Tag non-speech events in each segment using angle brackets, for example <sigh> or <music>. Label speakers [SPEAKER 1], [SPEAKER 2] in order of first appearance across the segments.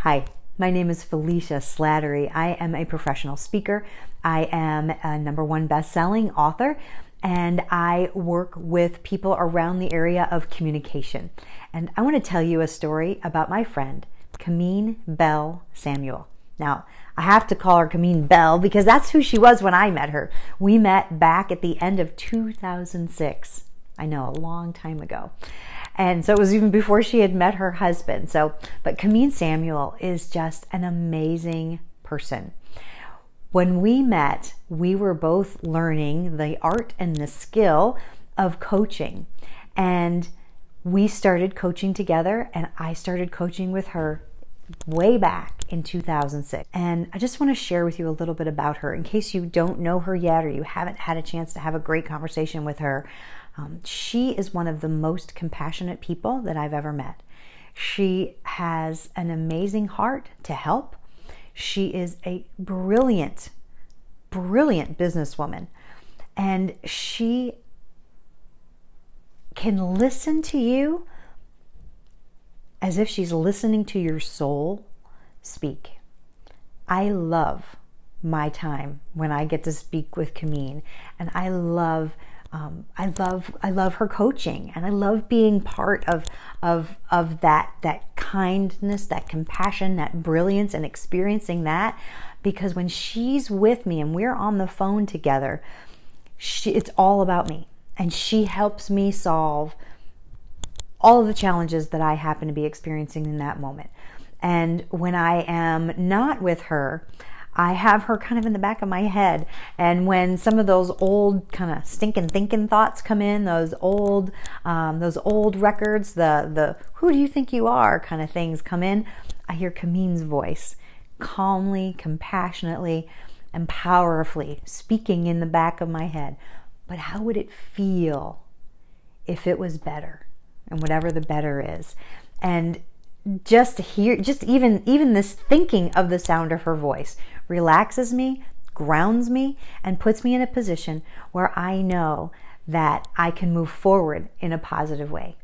[SPEAKER 1] Hi, my name is Felicia Slattery. I am a professional speaker. I am a number one best-selling author and I work with people around the area of communication. And I want to tell you a story about my friend, Cameen Bell Samuel. Now, I have to call her Cameen Bell because that's who she was when I met her. We met back at the end of 2006. I know, a long time ago. And so it was even before she had met her husband. So, but Cameen Samuel is just an amazing person. When we met, we were both learning the art and the skill of coaching. And we started coaching together, and I started coaching with her way back in 2006. And I just want to share with you a little bit about her in case you don't know her yet or you haven't had a chance to have a great conversation with her. Um, she is one of the most compassionate people that I've ever met. She has an amazing heart to help. She is a brilliant, brilliant businesswoman. And she can listen to you as if she's listening to your soul speak. I love my time when I get to speak with Cameen, and I love um, I love I love her coaching and I love being part of of of that that kindness, that compassion, that brilliance and experiencing that because when she's with me and we're on the phone together, she, it's all about me and she helps me solve all of the challenges that I happen to be experiencing in that moment. And when I am not with her, I have her kind of in the back of my head. And when some of those old kind of stinking thinking thoughts come in, those old, um, those old records, the the who do you think you are kind of things come in, I hear Cameen's voice, calmly, compassionately, and powerfully speaking in the back of my head. But how would it feel if it was better? And whatever the better is. And just to hear just even even this thinking of the sound of her voice relaxes me grounds me and puts me in a position where i know that i can move forward in a positive way.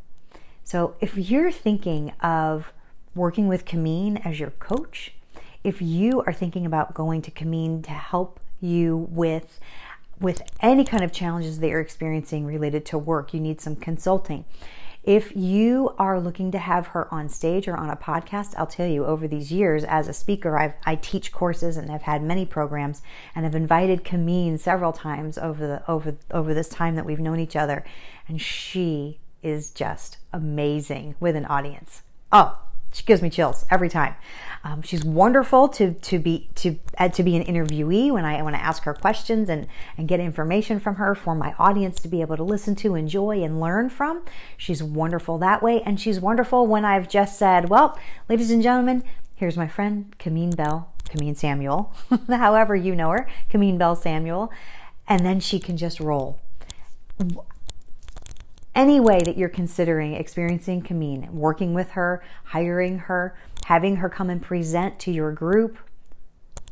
[SPEAKER 1] So if you're thinking of working with Cameen as your coach if you are thinking about going to Cameen to help you with with any kind of challenges that you're experiencing related to work you need some consulting if you are looking to have her on stage or on a podcast, I'll tell you over these years as a speaker, I've, I teach courses and I've had many programs and have invited Cameen several times over the over over this time that we've known each other, and she is just amazing with an audience. Oh, she gives me chills every time. Um, she's wonderful to to be to uh, to be an interviewee when I when I ask her questions and and get information from her for my audience to be able to listen to, enjoy, and learn from. She's wonderful that way, and she's wonderful when I've just said, "Well, ladies and gentlemen, here's my friend Cameen Bell, Cameen Samuel, <laughs> however you know her, Cameen Bell Samuel," and then she can just roll any way that you're considering experiencing Cameen, working with her, hiring her, having her come and present to your group,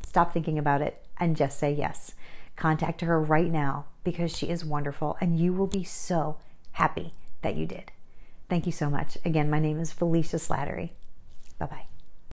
[SPEAKER 1] stop thinking about it and just say yes. Contact her right now because she is wonderful and you will be so happy that you did. Thank you so much. Again, my name is Felicia Slattery. Bye bye.